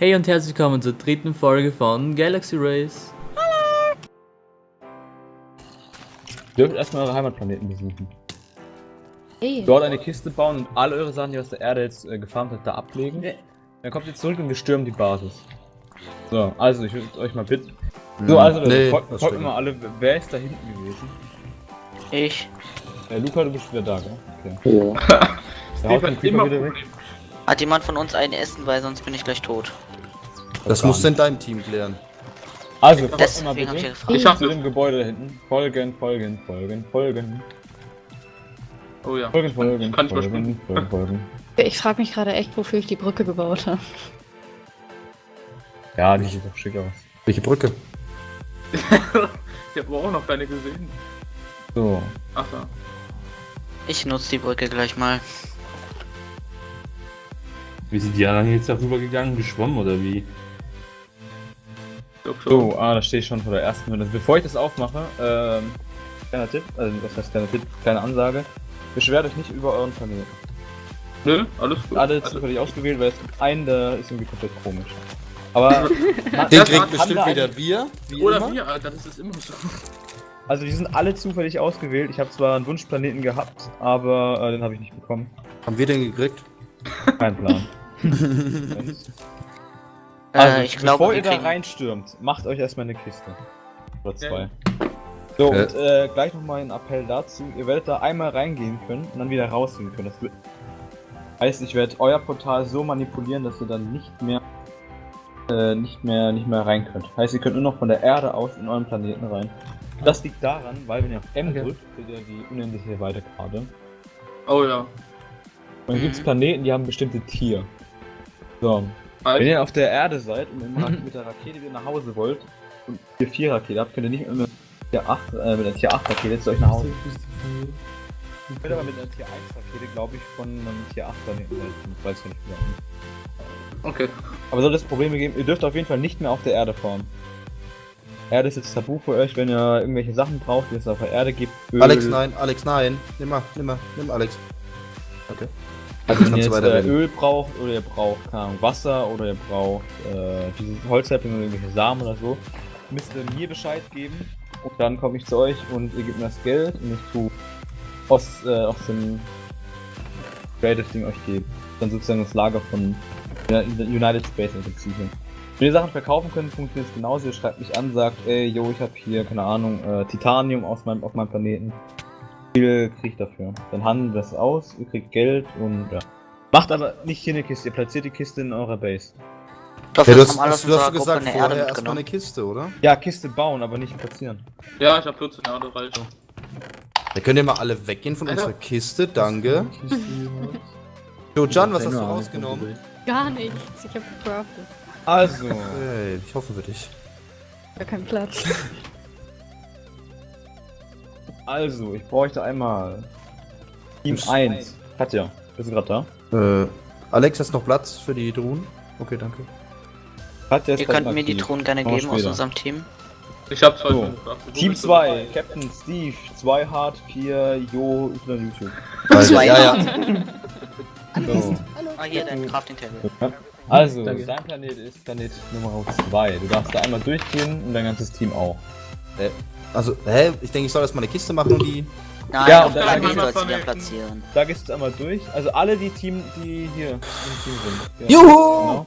Hey und herzlich willkommen zur dritten Folge von Galaxy Race. Ihr dürft erstmal eure Heimatplaneten besuchen. Hey. Dort eine Kiste bauen und alle eure Sachen, die ihr aus der Erde jetzt äh, gefarmt habt, da ablegen. Dann kommt ihr zurück und wir stürmen die Basis. So, also ich würde euch mal bitten. So, also nee, folgt folgt mal alle, wer ist da hinten gewesen? Ich. Äh, Luca, du bist wieder da, gell? Okay. Ja. Der haut Creeper wieder weg. Hat jemand von uns ein Essen, weil sonst bin ich gleich tot. Das musst du in deinem Team klären. Also, mir mal hab ich bitte. Ich Ich zu dem Gebäude da hinten. Folgen, folgen, folgen, folgen. Oh ja. Folgen, folgen, Kann ich folgen, überspringen. folgen, folgen. Ich frage mich gerade echt, wofür ich die Brücke gebaut habe. Ja, die sieht doch schick aus. Welche Brücke? Ich habe auch noch keine gesehen. So. Ach ja. Ich nutze die Brücke gleich mal. Wie sind die anderen jetzt darüber gegangen? Geschwommen oder wie? Schon. So, ah, da stehe ich schon vor der ersten Runde. Bevor ich das aufmache, ähm, kleiner Tipp, also was heißt kleiner Tipp, kleine Ansage. Beschwert euch nicht über euren Planeten. Nö, alles gut. Alle Also, zufällig ausgewählt, weil es gibt einen, der ist irgendwie komplett komisch. Aber, man- Den kriegt bestimmt wieder wir. Wie oder immer. wir, Alter, das ist immer so. also die sind alle zufällig ausgewählt. Ich habe zwar einen Wunschplaneten gehabt, aber äh, den habe ich nicht bekommen. Haben wir den gekriegt? Kein Plan. Äh, Also, ich glaube, bevor wir ihr da reinstürmt, macht euch erstmal eine Kiste. Oder zwei. So, Äh. und äh, gleich nochmal ein Appell dazu. Ihr werdet da einmal reingehen können und dann wieder rausgehen können. Das wird heißt, ich werde euer Portal so manipulieren, dass ihr dann nicht mehr äh, nicht mehr nicht mehr rein könnt. Heißt, ihr könnt nur noch von der Erde aus in euren Planeten rein. Das liegt daran, weil wenn ihr auf M Okay. drückt, seht ihr die unendliche Weiterkarte. Oh ja. Und dann Mhm. gibt es Planeten, die haben bestimmte Tier. So, wenn ihr auf der Erde seid und immer mit der Rakete wieder nach Hause wollt und Tier 4 Rakete habt, könnt ihr nicht mehr mit Tier 8, äh, mit der Tier 8 Rakete zu euch nach Hause. Ich bin aber mit einer Tier 1 Rakete, glaube ich, von einem Tier 8 Planeten. Ich weiß ja nicht genau. Okay. Aber soll es Probleme geben, ihr dürft auf jeden Fall nicht mehr auf der Erde fahren. Erde ist jetzt tabu für euch, wenn ihr irgendwelche Sachen braucht, die es auf der Erde gibt. Öl. Alex, nein, Alex, nein. Nimm mal, nimm mal, nimm Alex. Okay. Also Wenn ihr jetzt äh. Öl braucht oder ihr braucht keine Ahnung, Wasser oder ihr braucht äh, dieses Holzhäppchen oder irgendwelche Samen oder so, müsst ihr mir Bescheid geben und dann komme ich zu euch und ihr gebt mir das Geld und ich tu aus, äh, aus dem Creative Ding euch gebe. Dann sozusagen das Lager von United Space Agency hier. Wenn ihr Sachen verkaufen könnt, funktioniert es genauso. Ihr schreibt mich an, sagt, ey, yo, ich habe hier, keine Ahnung, äh, Titanium aus meinem, auf meinem Planeten. Viel krieg ich dafür? Dann handeln wir das aus, ihr kriegt Geld und ja. Macht aber nicht hier eine Kiste, ihr platziert die Kiste in eurer Base. Hoffe, Ja, du das hast, hast, du hast gesagt, eine vorher Erde erstmal eine Kiste, oder? Ja, Kiste bauen, aber nicht platzieren. Ja, ich habe 14 Jahre reicht. Da könnt ihr mal alle weggehen von Alter. unserer Kiste, danke. Jo, Jan, was hast du rausgenommen? Gar nichts. Ich habe gecraftet. Also, Hey, ich hoffe für dich. Gar keinen Platz. also, ich bräuchte einmal Team Ist- 1. Katja, bist du gerade da? Äh, Alex, hast du noch Platz für die Drohnen? Okay, danke. Katja ist Ihr könnt mir die. Truhen gerne geben aus später. unserem Team. Ich habe zwei So. Team bist du 2, dabei? Captain Steve, 2 Hard, 4 Jo, Y YouTube. Also, Zwei. ja, ja. So. Ah, hier, dein Crafting Table. Also, Danke. dein Planet ist Planet Nummer 2. Du darfst da einmal durchgehen und dein ganzes Team auch. Also, hä? Ich denke, ich soll erstmal eine Kiste machen und die. Nein, Ja, auf und dann Planet einmal sollst du wieder platzieren. Da gehst du jetzt einmal durch. Also alle die Team, die hier im Team sind. Ja, Juhu! Genau.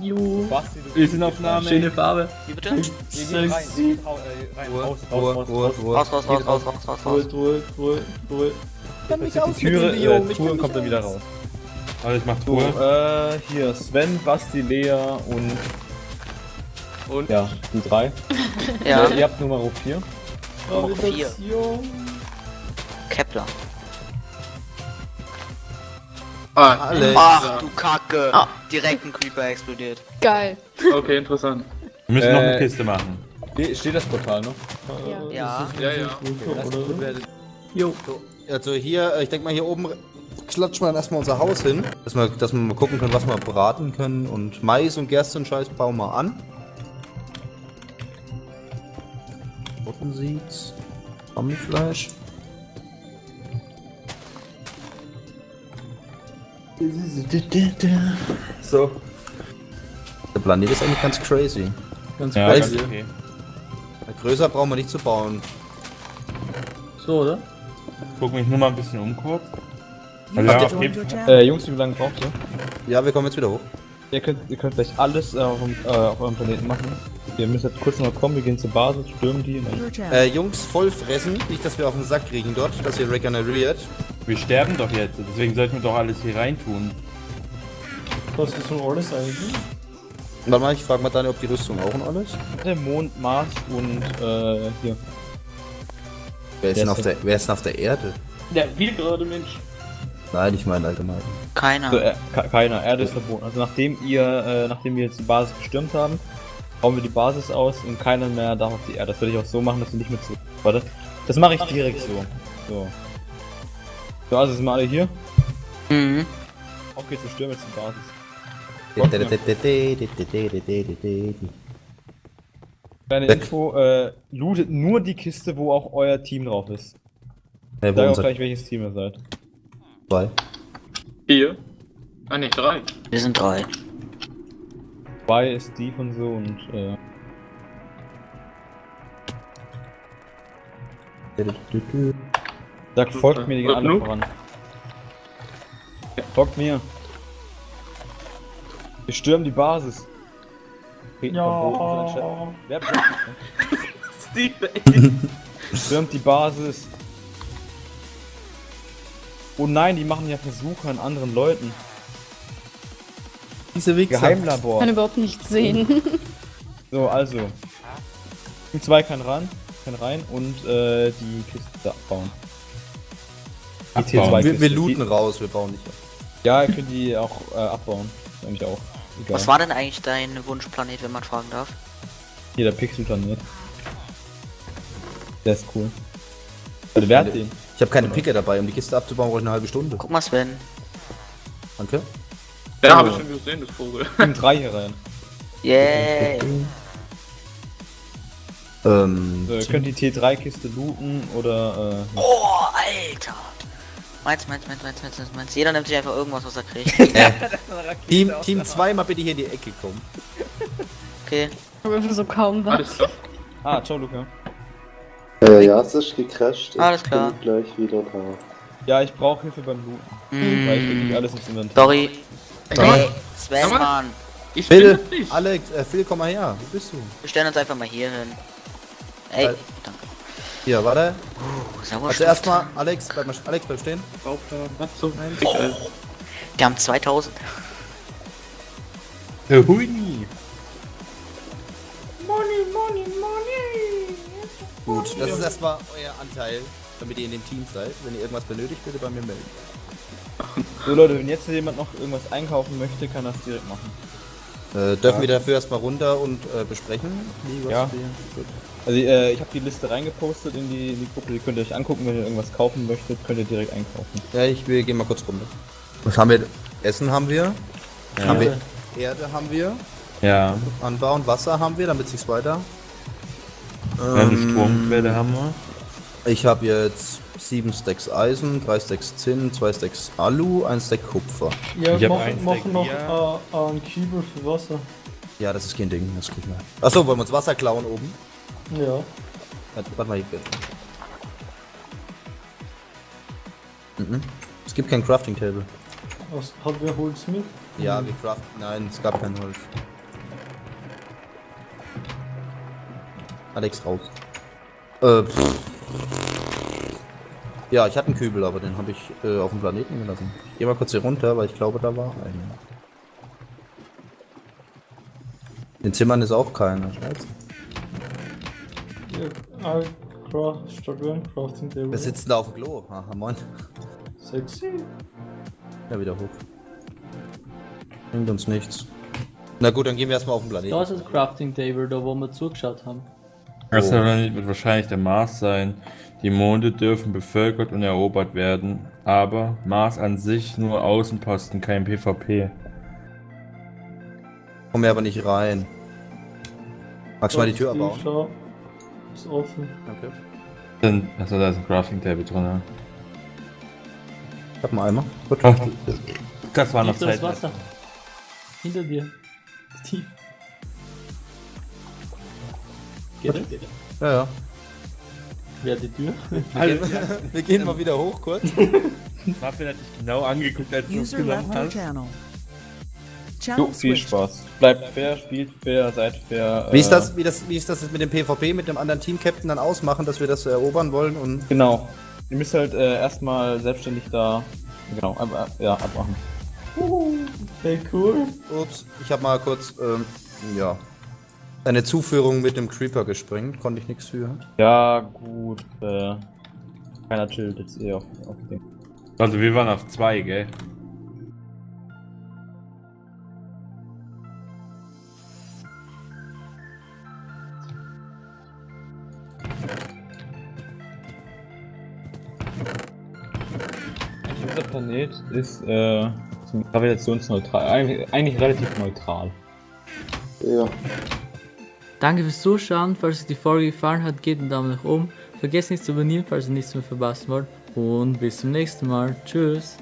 Juhu. Basti, du Bildindaufnahme. Schöne Farbe. Wie bitte? Ihr geht rein, äh, rein, Ruhe, raus, Ruhe, raus, raus, Ruhe, raus. Ruhe. Raus, raus, raus, raus, raus, raus, raus. Ruhe, Ruhe, Ruhe. Die Türe, äh, Truhe kommt dann wieder raus. Also ich mach So, Tour. äh, hier Sven, Basti, Lea und Und? ja, die drei. Ja, Äh, ihr habt Nummer 4. Nummer vier. Kepler. Ah, Alex. Ach du Kacke. Direkt ein Creeper explodiert. Geil. okay, interessant. Wir müssen noch eine Äh, Kiste machen. Ste- Steht das Portal noch? Ja. Ja. Ja, ja. Jo. Also hier, äh, ich denke mal hier oben klatschen wir dann erstmal unser Haus hin, dass wir, dass wir mal gucken können, was wir braten können. Und Mais und Gerste und Scheiß bauen wir an. Rottenseeds, Zombiefleisch. So. Planet ist eigentlich ganz crazy. Ganz Ja, crazy. ganz okay. Größer brauchen wir nicht zu bauen. So, oder? Guck mich nur mal ein bisschen um kurz. Also. Äh, Jungs, wie lange braucht ihr? Ja, wir kommen jetzt wieder hoch. Ihr könnt, ihr könnt gleich alles äh, auf, dem- äh, auf eurem Planeten machen. Wir müssen jetzt kurz noch kommen, wir gehen zur Basis, stürmen die Äh, Jungs, voll fressen. Nicht, dass wir auf den Sack kriegen dort, dass ihr regeneriert. Wir sterben doch jetzt, deswegen sollten wir doch alles hier reintun. Was ist so alles eigentlich? Warte mal, ich frage mal Daniel, ob die Rüstung auch und alles. der Mond, Mars und äh, hier. Wer ist, denn auf der, wer ist denn auf der Erde? Der wir gerade Mensch. Nein, ich meine allgemein. Keiner. Also, äh, ke- keiner, Erde ist verboten. Also nachdem ihr, äh, nachdem wir jetzt die Basis gestürmt haben, bauen wir die Basis aus und keiner mehr darf auf die Erde. Das würde ich auch so machen, dass wir nicht mehr zu. Warte. Das mache ich direkt so. So. So, also sind wir alle hier. Mhm. Okay, wir stürmen jetzt die Basis. Kleine Weg. Info, äh, lootet nur die Kiste, wo auch euer Team drauf ist. Hey, sag auch gleich, welches Team ihr seid. zwei? Vier. Ah ne, drei. Wir sind drei. Zwei ist Steve und so und äh, Sag, folgt mir, die gehen alle voran. Folgt mir. Wir stürmen die Basis. Ja. Wer? Steve, ey. Stürmt die Basis. Oh nein, die machen ja Versuche an anderen Leuten. Diese Wichser. Ich Geheimlabor. kann überhaupt nichts sehen. So, also. Team 2 kann ran, kann rein und äh, die Kiste da abbauen. Die Abbauen. T2 Wir, wir looten raus, wir bauen nicht ab. Die, ja, ihr könnt die auch äh, abbauen. Eigentlich auch. Egal. Was war denn eigentlich dein Wunschplanet, wenn man fragen darf? Hier der Pixelplanet. Der ist cool. Also, wer hat den? Ich habe keine Picke dabei, um die Kiste abzubauen, brauche ich eine halbe Stunde. Guck mal, Sven. Danke. Ja, habe ich schon gesehen, das Vogel. Team 3 hier rein. Yay. Ähm, So, ihr könnt die T3-Kiste looten oder äh, Oh, Alter. Meins, meins, meins, meins, meins, meins, meins. Jeder nimmt sich einfach irgendwas, was er kriegt. Team, Team 2 mal bitte hier in die Ecke kommen. Okay. Aber so kaum was. Alles klar. Ah, ciao Luca. Äh, ja, es ist gecrashed. Alles ich klar. bin gleich wieder da. Ja, ich brauche Hilfe beim Looten, weil ich nicht Mm, alles ins Inventar. sorry. Ey, Sven, mal. Mann. Ich bin Phil, nicht. Alex, äh, Phil, komm mal her. Wo bist du? Wir stellen uns einfach mal hier hin. Ey, Äh, danke. Hier, warte. Oh. Also erstmal, Alex, bleib, mal, Alex, bleib stehen. Bauplan, was? Ich, äh, Wir haben 2000. Äh, Hui! Gut, das ist erstmal euer Anteil, damit ihr in dem Team seid. Wenn ihr irgendwas benötigt, bitte bei mir melden. So Leute, wenn jetzt jemand noch irgendwas einkaufen möchte, kann das direkt machen. Äh, dürfen wir dafür erstmal runter und äh, besprechen? Wie, was Ja. Also äh, ich habe die Liste reingepostet in die, in die Gruppe, die könnt ihr euch angucken, wenn ihr irgendwas kaufen möchtet, könnt ihr direkt einkaufen. Ja, ich will, geh mal kurz runter. Was haben wir? Essen haben wir. Ja. Haben wir Erde haben wir. Ja, Anbauen, Wasser haben wir, damit sich's weiter. eine Ähm, Stromquelle haben wir. Ich habe jetzt 7 Stacks Eisen, 3 Stacks Zinn, 2 Stacks Alu, 1 Stack Kupfer. Ja, Ich mach, mach Stack noch Bier. äh, einen Kübel für Wasser. Ja, das ist kein Ding, das kriegen wir. Achso, wollen wir uns Wasser klauen oben? Ja. Warte, warte mal hier bitte. Mhm. Es gibt kein Crafting Table. Was, hat wer Holz mit? Ja, wir craften. Nein, es gab kein Holz. Alex raus. Äh, pff. Ja, ich hatte einen Kübel, aber den habe ich äh, auf dem Planeten gelassen. Ich gehe mal kurz hier runter, weil ich glaube, da war einer. In den Zimmern ist auch keiner, scheiße. Ja. Wir sitzen da auf dem Klo. Aha, moin. Sexy. Ja, wieder hoch. Bringt uns nichts. Na gut, dann gehen wir erstmal auf den Planeten. Da ist das Crafting Table, da wo wir zugeschaut haben. Das. Planet wird wahrscheinlich der Mars sein. Die Monde dürfen bevölkert und erobert werden, aber Mars an sich nur Außenposten, kein PvP. Kommen wir aber nicht rein. Magst du mal die Tür abbauen? Schau. Ist offen. Okay. Dann, also da ist ein Crafting Table drin. Ja. Ich hab einen Eimer. Gut. Ach, das war noch Tief das Zeit. Wasser. Hinter dir. Tief. Geht es? Ja, ja. Wer die Tür? Wir gehen mal wieder hoch kurz. Muffin hat dich genau angeguckt, als du es genommen hast. channel. Jo, Channel viel. Spaß. Bleibt fair, spielt fair, seid fair. Wie ist äh, das, wie das, wie ist das jetzt mit dem PvP, mit dem anderen Team-Captain dann ausmachen, dass wir das erobern wollen und. Genau. Ihr müsst halt äh, erstmal selbstständig da. Genau, ab, ab, ja, abmachen. Okay, cool. Ups, ich habe mal kurz, ähm, ja. Eine Zuführung mit dem Creeper gesprengt, konnte ich nichts für. Ja, gut. Äh, keiner chillt jetzt eh auf, auf dem. Also wir waren auf zwei, gell? Dieser Planet ist äh, zum gravitationsneutral. Eigentlich, eigentlich relativ neutral. Ja. Danke fürs Zuschauen. Falls euch die Folge gefallen hat, gebt einen Daumen nach oben. Vergesst nicht zu abonnieren, falls ihr nichts mehr verpassen wollt. Und bis zum nächsten Mal. Tschüss.